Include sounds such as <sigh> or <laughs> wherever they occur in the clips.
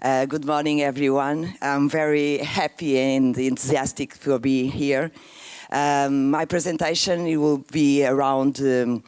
Uh, good morning, everyone. I'm very happy and enthusiastic to be here. Um, my presentation will be around um,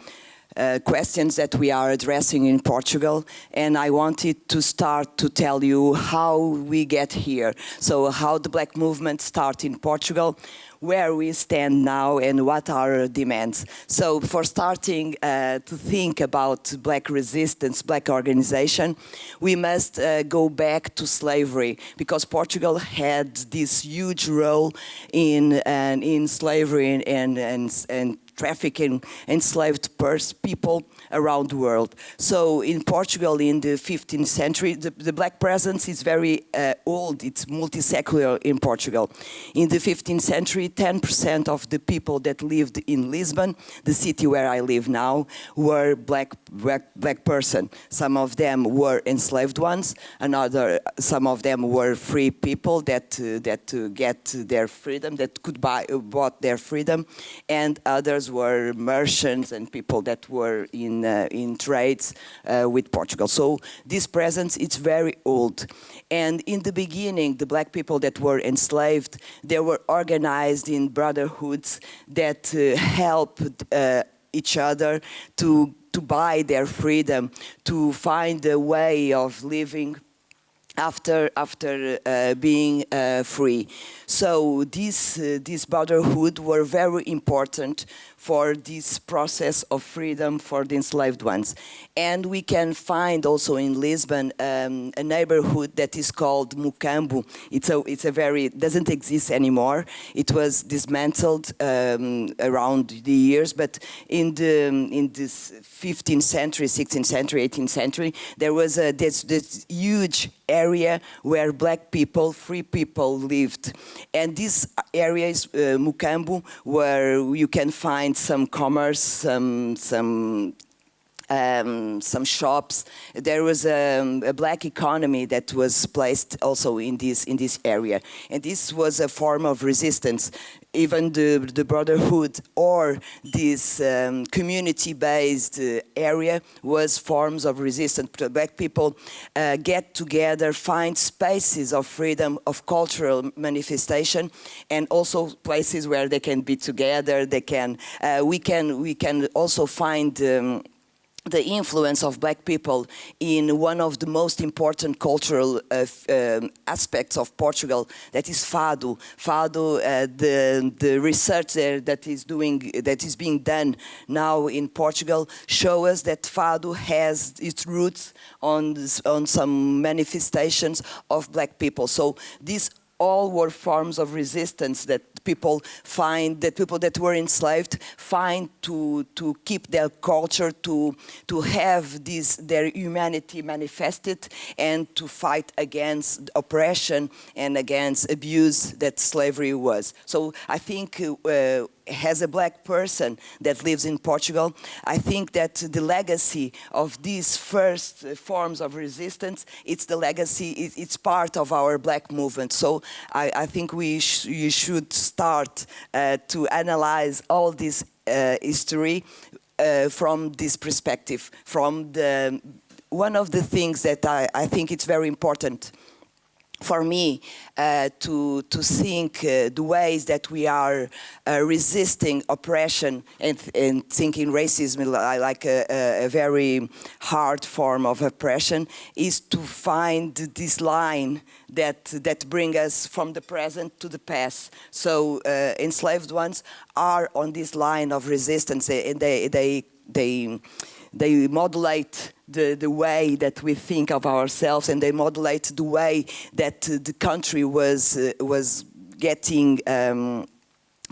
uh, questions that we are addressing in Portugal and I wanted to start to tell you how we get here. So how the black movement started in Portugal, where we stand now and what are our demands. So for starting uh, to think about black resistance, black organization, we must uh, go back to slavery because Portugal had this huge role in, uh, in slavery and, and, and trafficking enslaved people around the world. So in Portugal in the 15th century, the, the black presence is very uh, old, it's multi-secular in Portugal. In the 15th century, 10% of the people that lived in Lisbon, the city where I live now, were black, black, black person. Some of them were enslaved ones, another, some of them were free people that, uh, that uh, get their freedom, that could buy, bought their freedom, and others were merchants and people that were in, uh, in trades uh, with Portugal. So this presence it's very old. And in the beginning, the black people that were enslaved, they were organized in brotherhoods that uh, helped each other to, to buy their freedom, to find a way of living after after uh, being uh, free. So this uh, this brotherhood were very important for this process of freedom for the enslaved ones. And we can find also in Lisbon um, a neighborhood that is called Mocambo. It's a, it's a very, doesn't exist anymore. It was dismantled um, around the years, but in the in this 15th century, 16th century, 18th century, there was a, this, this huge area where black people, free people lived. And this area is uh, Mocambo, where you can find some commerce, some, some um, some shops. There was a, a, black economy that was placed also in this in this area, and this was a form of resistance. Even the, the brotherhood or this um, community-based uh, area was forms of resistance. Black people uh, get together, find spaces of freedom, of cultural manifestation, and also places where they can be together. They can, uh, we can, we can also find. Um, the influence of black people in one of the most important cultural uh, um, aspects of Portugal, that is Fado. Fado, uh, the, the research there that is doing, that is being done now in Portugal, show us that Fado has its roots on, on some manifestations of black people. So these all were forms of resistance that people find, that people that were enslaved find to, to keep their culture, to, to have this, their humanity manifested and to fight against oppression and against abuse that slavery was. So I think uh, as a black person that lives in Portugal, I think that the legacy of these first forms of resistance, it's the legacy, it's part of our black movement. So I, I think we, sh we should start uh, to analyze all this uh, history uh, from this perspective, from the, one of the things that I, I think it's very important for me uh, to, to think uh, the ways that we are uh, resisting oppression and, and thinking racism like a, a, very hard form of oppression is to find this line that, that bring us from the present to the past. So uh, enslaved ones are on this line of resistance and they, they, they, they modulate the, the way that we think of ourselves and they modulate the way that the country was, uh, was getting um,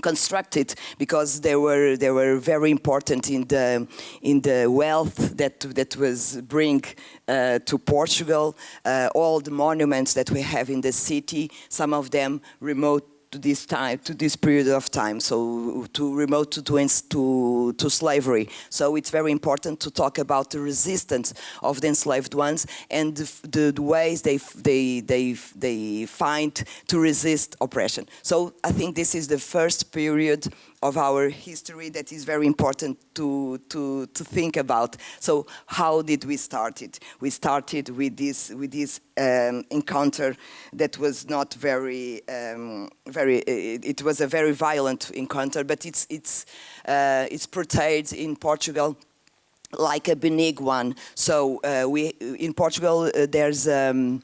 constructed because they were they were very important in the in the wealth that that was bring uh, to Portugal. Uh, all the monuments that we have in the city some of them remote to this time, to this period of time, so to remote to, to, to slavery. So it's very important to talk about the resistance of the enslaved ones and the, the, ways they, they, they, they find to resist oppression. So I think this is the first period of our history that is very important to, to, to think about. So how did we start it? We started with this, with this um, encounter that was not very, um, very it, it, was a very violent encounter, but it's, it's, uh, it's portrayed in Portugal like a benign one. So uh, we, in Portugal, uh, there's um,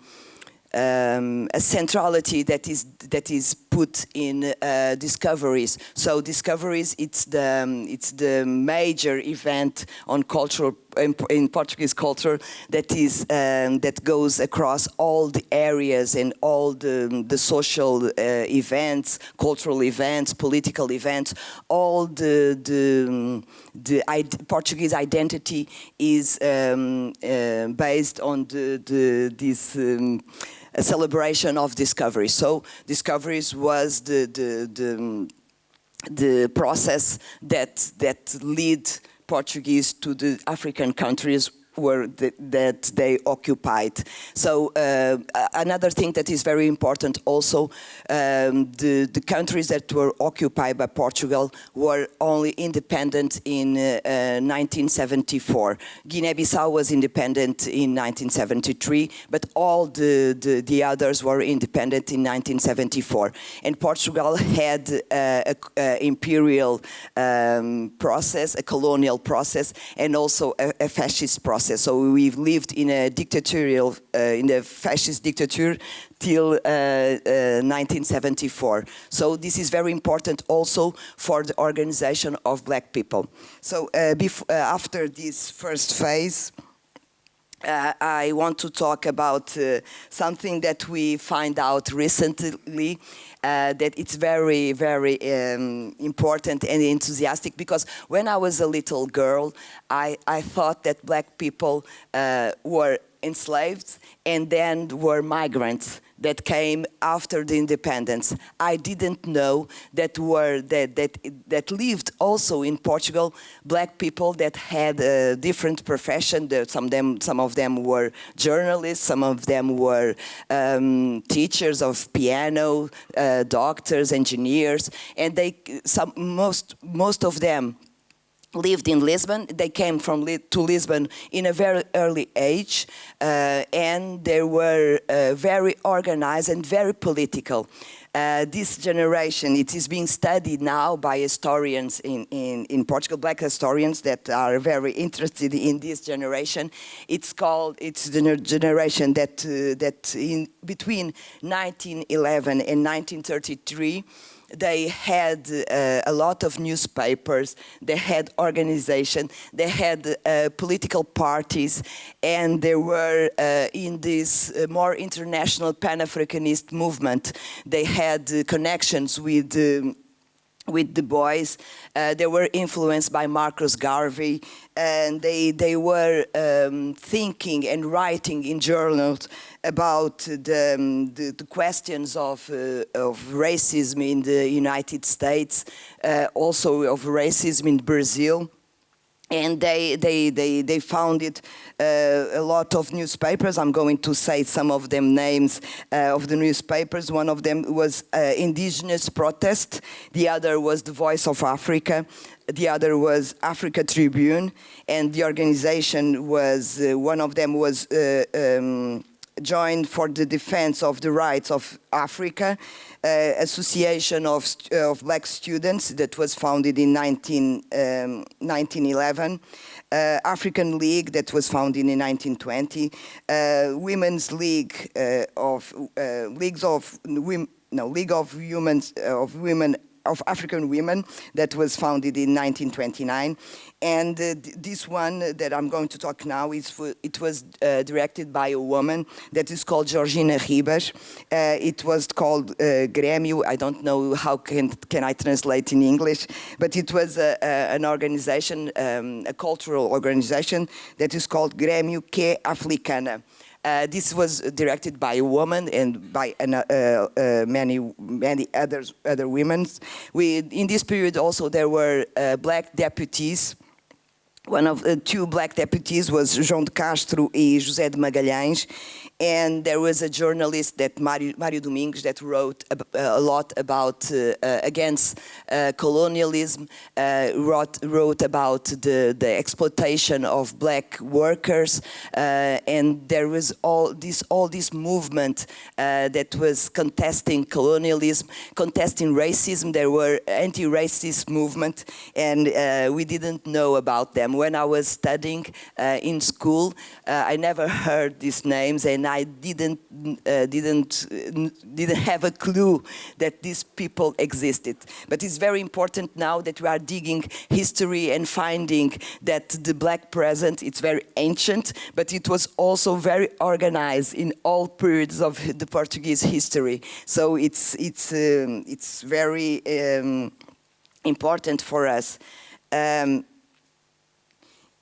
um, a centrality that is that is put in uh, discoveries. So discoveries, it's the um, it's the major event on cultural in, in Portuguese culture that is um, that goes across all the areas and all the the social uh, events, cultural events, political events. All the the the Portuguese identity is um, uh, based on the the this um, a celebration of discovery. So discoveries was the, the, the, the process that, that lead Portuguese to the African countries were that they occupied. So uh, another thing that is very important also, um, the, the countries that were occupied by Portugal were only independent in uh, uh, 1974. Guinea-Bissau was independent in 1973, but all the, the, the, others were independent in 1974. And Portugal had an imperial um, process, a colonial process, and also a, a fascist process process. So we've lived in a dictatorial, uh, in a fascist dictator till uh, 1974. Uh, so this is very important also for the organization of black people. So uh, after this first phase, uh, I want to talk about uh, something that we find out recently uh, that it's very, very um, important and enthusiastic because when I was a little girl, I, I thought that black people uh, were enslaved and then were migrants that came after the independence. I didn't know that were that that that lived also in Portugal black people that had a different profession. Some of them some of them were journalists, some of them were um, teachers of piano, uh, doctors, engineers, and they some most most of them lived in Lisbon. They came from to Lisbon in a very early age, uh, and they were uh, very organized and very political. Uh, this generation, it is being studied now by historians in, in, in, Portugal, black historians that are very interested in this generation. It's called, it's the generation that, uh, that in between 1911 and 1933, they had uh, a lot of newspapers, they had organization, they had uh, political parties, and they were uh, in this uh, more international Pan-Africanist movement. They had uh, connections with um, with Du Bois. Uh, they were influenced by Marcus Garvey and they, they were um, thinking and writing in journals about the, um, the, the, questions of, uh, of racism in the United States, uh, also of racism in Brazil and they, they, they, they founded uh, a lot of newspapers. I'm going to say some of them names uh, of the newspapers. One of them was uh, Indigenous Protest. The other was The Voice of Africa. The other was Africa Tribune. And the organization was, uh, one of them was uh, um, joined for the defense of the rights of Africa, uh, association of, uh, of black students that was founded in 19, um, 1911, uh, African League that was founded in 1920, uh, Women's League uh, of uh, Leagues of no League of Humans of Women of African women that was founded in 1929. And uh, this one that I'm going to talk now, is for, it was uh, directed by a woman that is called Georgina Ribas. Uh, it was called uh, Grêmio. I don't know how can, can I translate in English, but it was a, a, an organization, um, a cultural organization that is called Grêmio Que Africana. Uh, this was directed by a woman and by an, uh, uh, many many others other women. We in this period also there were uh, black deputies. One of the two black deputies was João de Castro and José de Magalhães, and there was a journalist that Mario, Mario Domingues that wrote a, a lot about uh, uh, against uh, colonialism, uh, wrote, wrote about the, the exploitation of black workers, uh, and there was all this all this movement uh, that was contesting colonialism, contesting racism. There were anti-racist movement, and we didn't know about them when I was studying in school. I never heard these names, and I didn't uh, didn't didn't have a clue that these people existed. But it's very important now that we are digging history and finding that the black present it's very ancient, but it was also very organized in all periods of the Portuguese history. So it's it's um, it's very um, important for us. Um,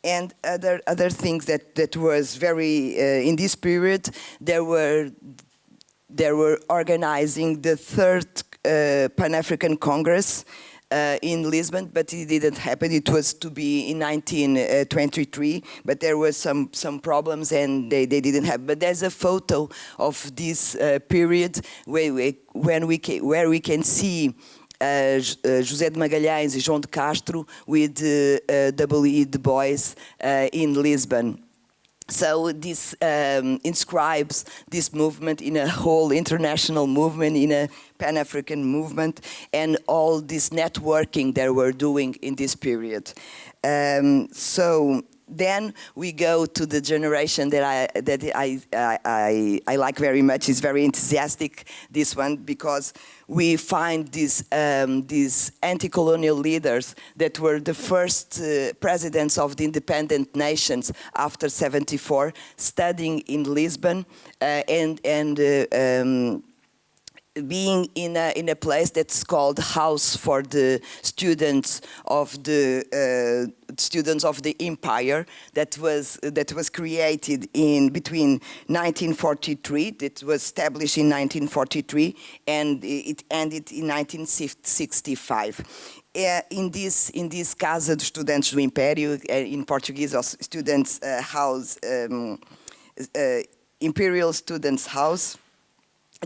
and other other things that that was very uh, in this period there were there were organizing the third uh, Pan-African Congress uh, in Lisbon, but it didn't happen. It was to be in 1923, but there were some some problems and they, they didn't have. But there's a photo of this uh, period where we, when we where we can see uh, José de Magalhães and João de Castro with W.E. Du Bois in Lisbon. So this um, inscribes this movement in a whole international movement, in a Pan-African movement, and all this networking they were doing in this period. Um, so then we go to the generation that I that I, I, I like very much. It's very enthusiastic, this one, because we find these um, these anti-colonial leaders that were the first uh, presidents of the independent nations after 74, studying in Lisbon uh, and and uh, um, being in a, in a place that's called House for the Students of the uh, Students of the Empire that was that was created in between 1943 that was established in 1943 and it ended in 1965 uh, in this in this Casa dos Estudantes do Império uh, in Portuguese Students uh, House um, uh, Imperial Students House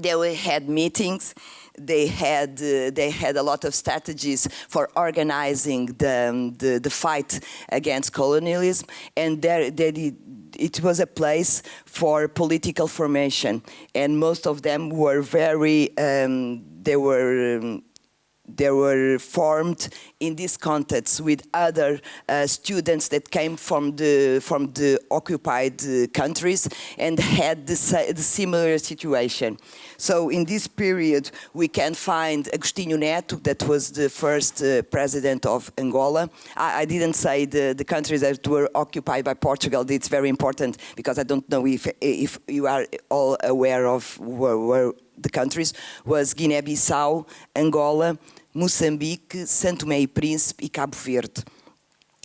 they had meetings. They had uh, they had a lot of strategies for organizing the um, the, the, fight against colonialism. And there they, it was a place for political formation. And most of them were very um, they were um, they were formed in this context with other uh, students that came from the from the occupied uh, countries and had the, the, similar situation. So in this period we can find Agostinho Neto that was the first uh, president of Angola. I, I, didn't say the, the countries that were occupied by Portugal. It's very important because I don't know if if you are all aware of where, where the countries was Guinea-Bissau, Angola, Mozambique, Santo Tomé e Príncipe e Cabo Verde.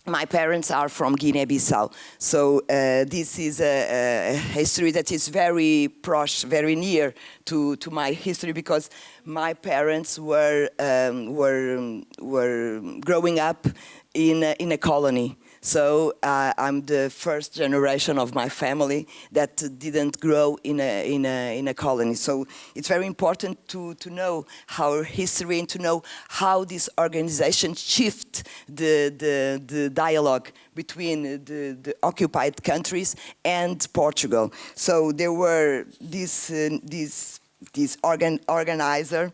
My parents are from Guinea-Bissau, so uh, this is a, a, history that is very proche, very near to, to my history because my parents were, um, were, were growing up in a, in a colony. So uh, I'm the first generation of my family that didn't grow in a, in a, in a colony. So it's very important to, to know our history and to know how this organization shift the, the, the dialogue between the, the occupied countries and Portugal. So there were this, uh, this, this organ, organizer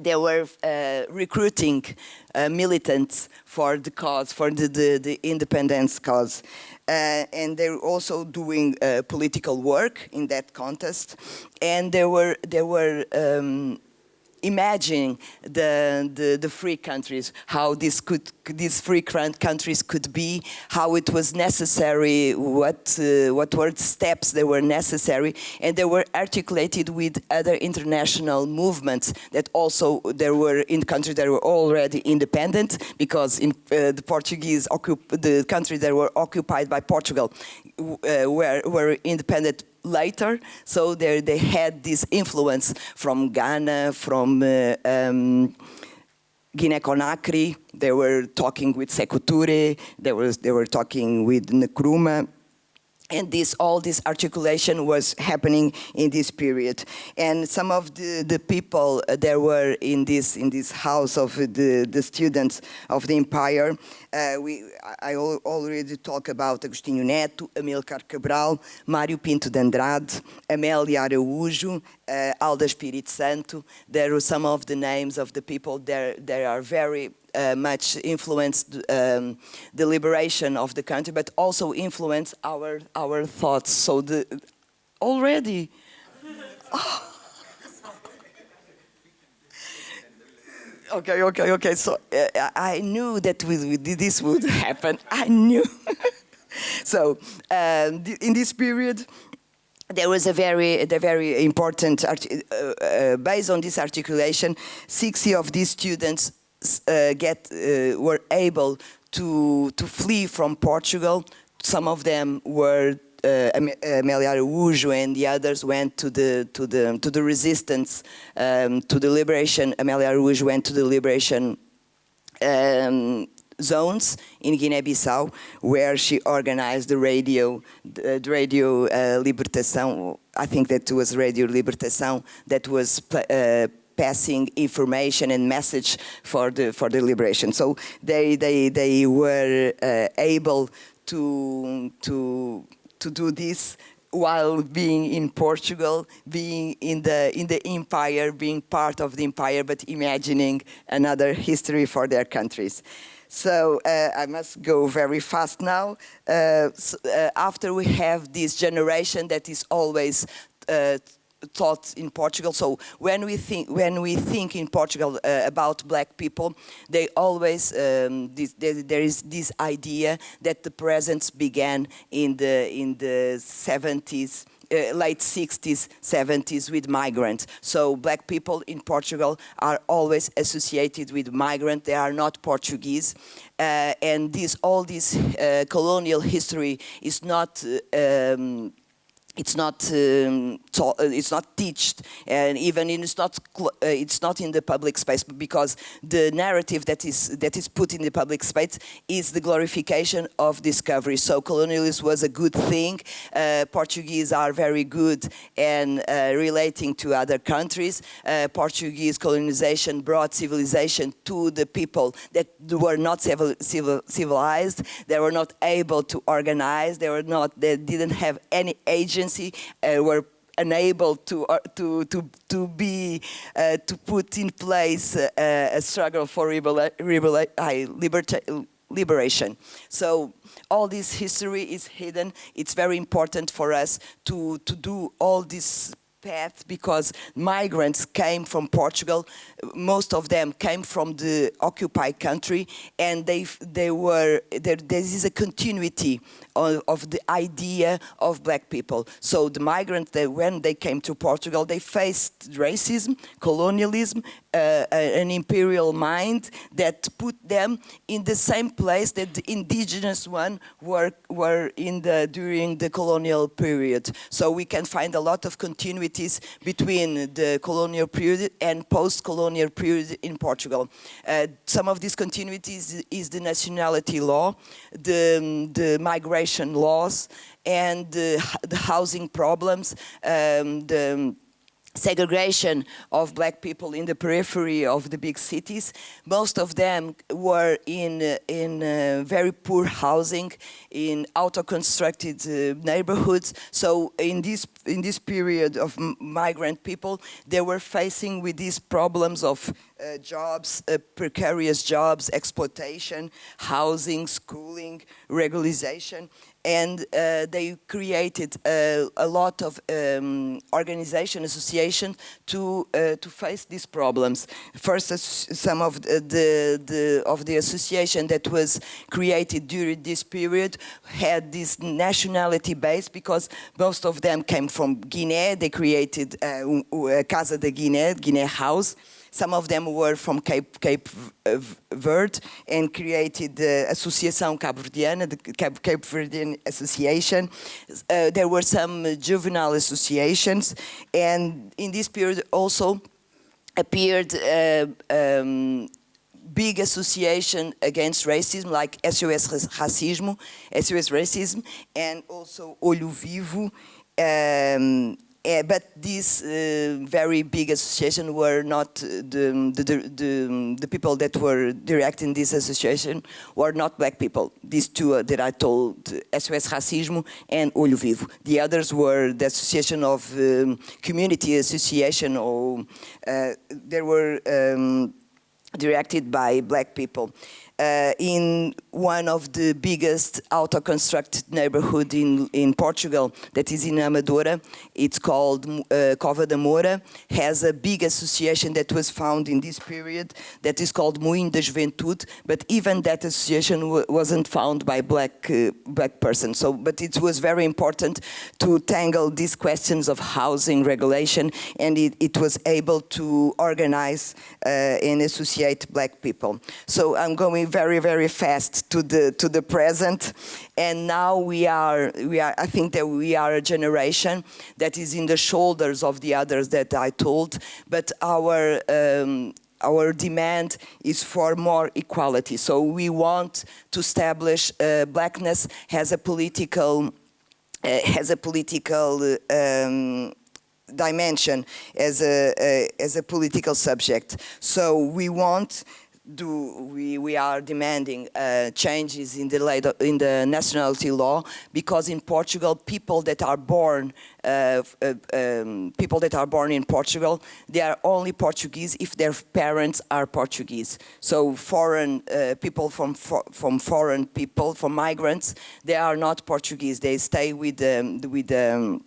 they were uh, recruiting uh, militants for the cause, for the, the, the independence cause. Uh, and they're also doing uh, political work in that contest. And there were, there were um, imagining the, the, the, free countries, how this could, these free countries could be, how it was necessary, what, uh, what were the steps that were necessary, and they were articulated with other international movements that also there were in countries that were already independent, because in uh, the Portuguese, the countries that were occupied by Portugal uh, were, were independent later. So they, they had this influence from Ghana, from uh, um, Guinea-Conakry. They were talking with Sekou Touré. They, was, they were talking with Nkrumah. And this all this articulation was happening in this period. And some of the, the people there were in this in this house of the, the students of the empire uh, we I already talked about Agostinho Neto, Amilcar Cabral, Mário Pinto de Andrade, Amélia Araújo, uh, Alda Espírito Santo. There are some of the names of the people there. There are very uh, much influenced um, the liberation of the country, but also influenced our our thoughts. So the already. <laughs> Oh. okay, okay, okay. So uh, I knew that we, this would <laughs> happen. I knew. <laughs> so um, in this period, there was a very, a very important, uh, uh, based on this articulation, 60 of these students uh, get uh, were able to to flee from Portugal. Some of them were uh, Amélia Araújo and the others went to the to the to the resistance um, to the liberation. Amélia Araújo went to the liberation um, zones in Guinea-Bissau, where she organized the radio, the, radio uh, Libertação. I think that was Radio Libertação that was. Uh, passing information and message for the for the liberation. So they they they were uh, able to to to do this while being in Portugal, being in the in the empire, being part of the empire, but imagining another history for their countries. So uh, I must go very fast now. Uh, so, uh, after we have this generation that is always uh, taught in Portugal. So when we think when we think in Portugal uh, about black people, they always um, this, there, there is this idea that the presence began in the in the 70s. Uh, late 60s, 70s with migrants. So black people in Portugal are always associated with migrants. They are not Portuguese. Uh, and this, all this uh, colonial history is not uh, um, it's not um, taught, uh, it's not taught, and even it's not uh, it's not in the public space because the narrative that is that is put in the public space is the glorification of discovery. So colonialism was a good thing. Uh, Portuguese are very good and uh, relating to other countries. Uh, Portuguese colonization brought civilization to the people that were not civil, civil, civilized. They were not able to organize. They were not. They didn't have any agent agency uh, were unable to uh, to to to be uh, to put in place uh, a struggle for liberation. So all this history is hidden. It's very important for us to to do all this because migrants came from Portugal. Most of them came from the occupied country and they, they were, there, there is a continuity of, of, the idea of black people. So the migrants, they, when they came to Portugal, they faced racism, colonialism, uh, an imperial mind that put them in the same place that the indigenous one were, were in the, during the colonial period. So we can find a lot of continuities between the colonial period and post-colonial period in Portugal. Uh, some of these continuities is the nationality law, the, the migration laws, and the, the housing problems, um, the segregation of black people in the periphery of the big cities. Most of them were in, in uh, very poor housing, in auto-constructed uh, neighborhoods. So in this, in this period of migrant people, they were facing with these problems of uh, jobs, uh, precarious jobs, exploitation, housing, schooling, regularization and uh, they created a, a lot of um, organization association to uh, to face these problems. First, uh, some of the, the, the, of the association that was created during this period had this nationality base because most of them came from Guinea. They created uh, Casa de Guiné, Guinea House. Some of them were from Cape, Cape Verde and created the Associação Cabo Verdeana, the Cape, Cape Verdean Association. Uh, there were some juvenile associations and in this period also appeared uh, um, big association against racism like SOS Racismo, SOS Racism, and also Olho Vivo. Um, uh, but these uh, very big associations were not the, the, the, the, people that were directing this association were not black people. These two uh, that I told, SOS Racismo and Olho Vivo. The others were the Association of um, Community Association or uh, they were um, directed by black people in one of the biggest auto-constructed neighborhood in, in Portugal, that is in Amadora. It's called uh, Cova da Moura, has a big association that was found in this period that is called Moinho da Juventude, but even that association wasn't found by black, uh, black persons. So, but it was very important to tangle these questions of housing regulation, and it, it was able to organize uh, and associate black people. So I'm going very, very fast to the to the present, and now we are we are. I think that we are a generation that is in the shoulders of the others that I told, but our um, our demand is for more equality. So we want to establish uh, blackness as a political uh, has a political um, dimension as a, a, as a political subject. So we want do we, we are demanding uh, changes in the, in the nationality law because in Portugal people that are born uh, uh, um, people that are born in Portugal they are only Portuguese if their parents are Portuguese. So foreign uh, people from from foreign people from migrants they are not Portuguese. They stay with um, with um,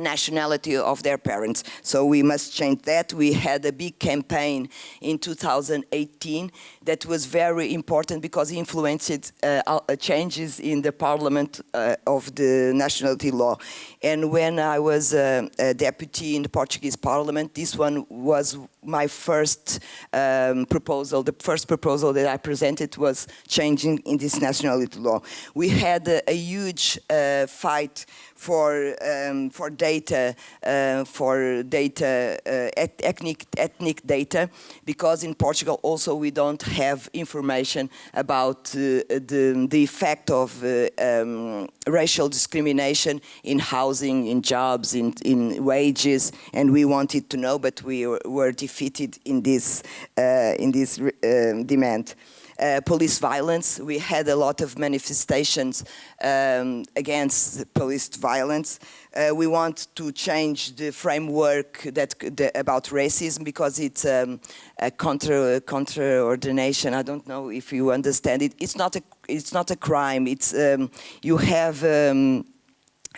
nationality of their parents. So we must change that. We had a big campaign in 2018 that was very important because it influenced uh, uh, changes in the parliament uh, of the nationality law. And when I was uh, a deputy in the Portuguese parliament, this one was my first um, proposal. The first proposal that I presented was changing in this nationality law. We had a, a huge uh, fight for um, for data uh, for data uh, ethnic ethnic data because in Portugal also we don't have information about uh, the the effect of uh, um, racial discrimination in housing, in jobs, in in wages, and we wanted to know, but we were defeated in this uh, in this um, demand uh, police violence. We had a lot of manifestations um, against police violence. Uh, we want to change the framework that the, about racism because it's um, a contra contra ordination. I don't know if you understand it. It's not a it's not a crime. It's um, you have um,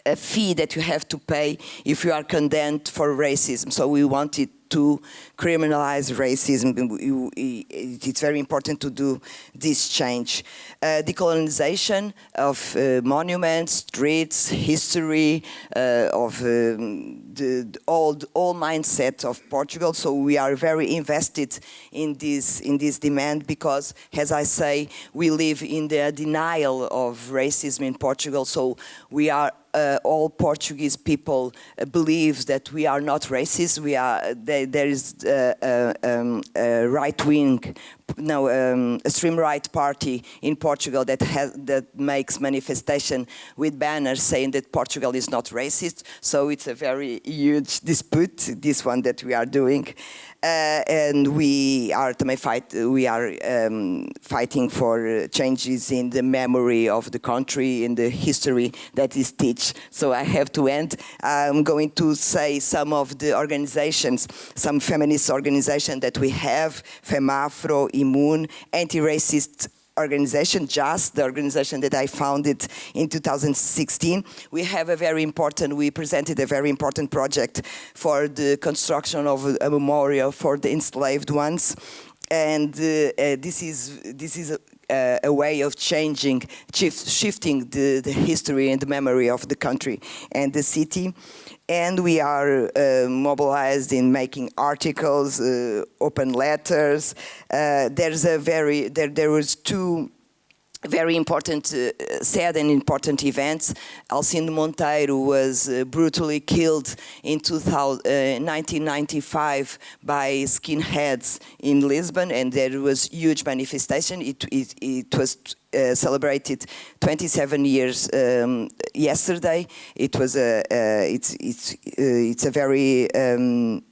a fee that you have to pay if you are condemned for racism. So we wanted to criminalize racism. It's very important to do this change. Uh, decolonization of uh, monuments, streets, history, uh, of um, the old all mindset of Portugal. So we are very invested in this in this demand because, as I say, we live in the denial of racism in Portugal. So we are uh, all Portuguese people uh, believes that we are not racist. We are they, there is uh, uh um, a right wing, no, um, extreme right party in Portugal that has that makes manifestation with banners saying that Portugal is not racist. So it's a very huge dispute. This one that we are doing. Uh, and we are fight. We are um, fighting for changes in the memory of the country, in the history that is teach. So I have to end. I'm going to say some of the organizations, some feminist organizations that we have: FEMAFRO, INMUNE, Anti-Racist organization, Djass, the organization that I founded in 2016. We have a very important, we presented a very important project for the construction of a memorial for the enslaved ones. And uh, uh, this is, this is a, a way of changing, shift, shifting the, the history and the memory of the country and the city and we are uh, mobilized in making articles, uh, open letters. Uh, there's a very, there, there was two very important, uh, sad and important events. Alcindo Monteiro was uh, brutally killed in 2000, uh, 1995 by skinheads in Lisbon, and there was huge manifestation. It, it, it was uh, celebrated 27 years um, yesterday. It was a, it's, it's, uh, it's a very um,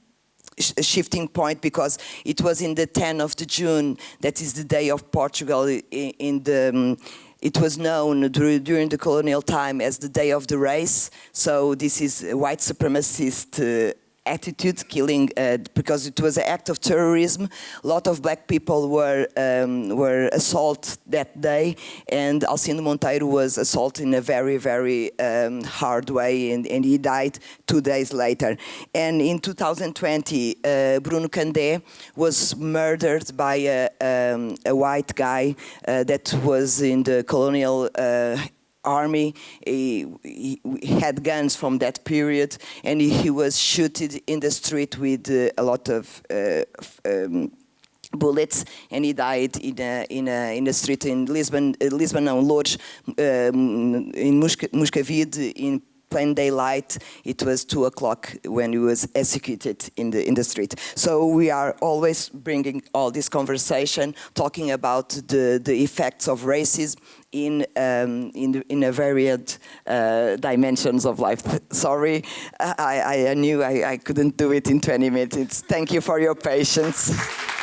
shifting point because it was in the 10th of the June, that is the day of Portugal in, the, um, it was known during the colonial time as the day of the race. So this is white supremacist uh, attitude, killing, uh, because it was an act of terrorism. A lot of black people were um, were assaulted that day, and Alcindo Monteiro was assaulted in a very, very um, hard way, and, and, he died two days later. And in 2020, uh, Bruno Candé was murdered by a, um, a white guy uh, that was in the colonial uh, army. He, he, had guns from that period, and he, he was shooted in the street with uh, a lot of uh, um, bullets, and he died in a, in a, in a street in Lisbon, uh, Lisbon, no, Loures, um, in Moscavide, in plain daylight. It was two o'clock when he was executed in the in the street. So we are always bringing all this conversation, talking about the the effects of racism in um, in in a varied uh, dimensions of life. <laughs> Sorry, I, I knew I, I couldn't do it in 20 minutes. Thank you for your patience. <laughs>